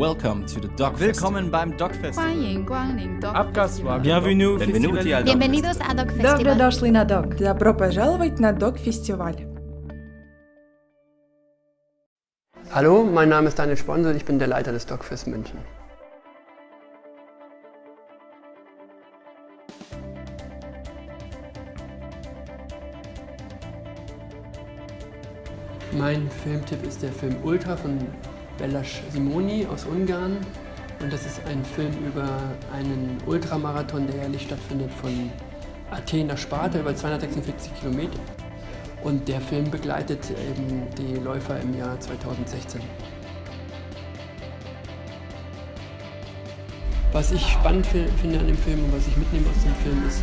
Welcome to the Dog Willkommen beim Dog Festival. Abgaswagen. Bienvenue. Bienvenuti al Dog Bienvenidos a Dog Festival. Добро дошли на Dog. Добро пожаловать на Dog Festival. Hallo, mein Name ist Daniel Sponsel, ich bin der Leiter des Dogfest München. Mein Filmtipp ist der Film Ultra von Belas Simoni aus Ungarn. Und das ist ein Film über einen Ultramarathon, der jährlich stattfindet von Athen nach Sparta über 246 Kilometer. Und der Film begleitet eben die Läufer im Jahr 2016. Was ich spannend fi- finde an dem Film und was ich mitnehme aus dem Film ist,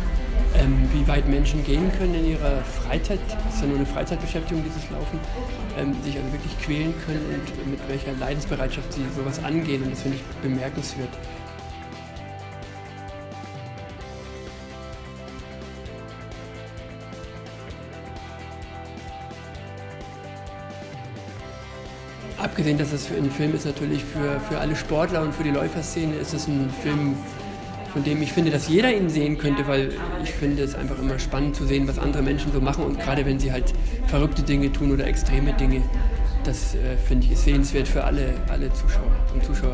ähm, wie weit Menschen gehen können in ihrer Freizeit. Das ist ja nur eine Freizeitbeschäftigung, dieses Laufen. Ähm, sich also wirklich quälen können und mit welcher Leidensbereitschaft sie sowas angehen. Und das finde ich bemerkenswert. Abgesehen, dass es für ein Film ist, natürlich für, für alle Sportler und für die Läuferszene ist es ein Film, von dem ich finde, dass jeder ihn sehen könnte, weil ich finde es einfach immer spannend zu sehen, was andere Menschen so machen und gerade wenn sie halt verrückte Dinge tun oder extreme Dinge, das äh, finde ich ist sehenswert für alle, alle Zuschauer und Zuschauerinnen.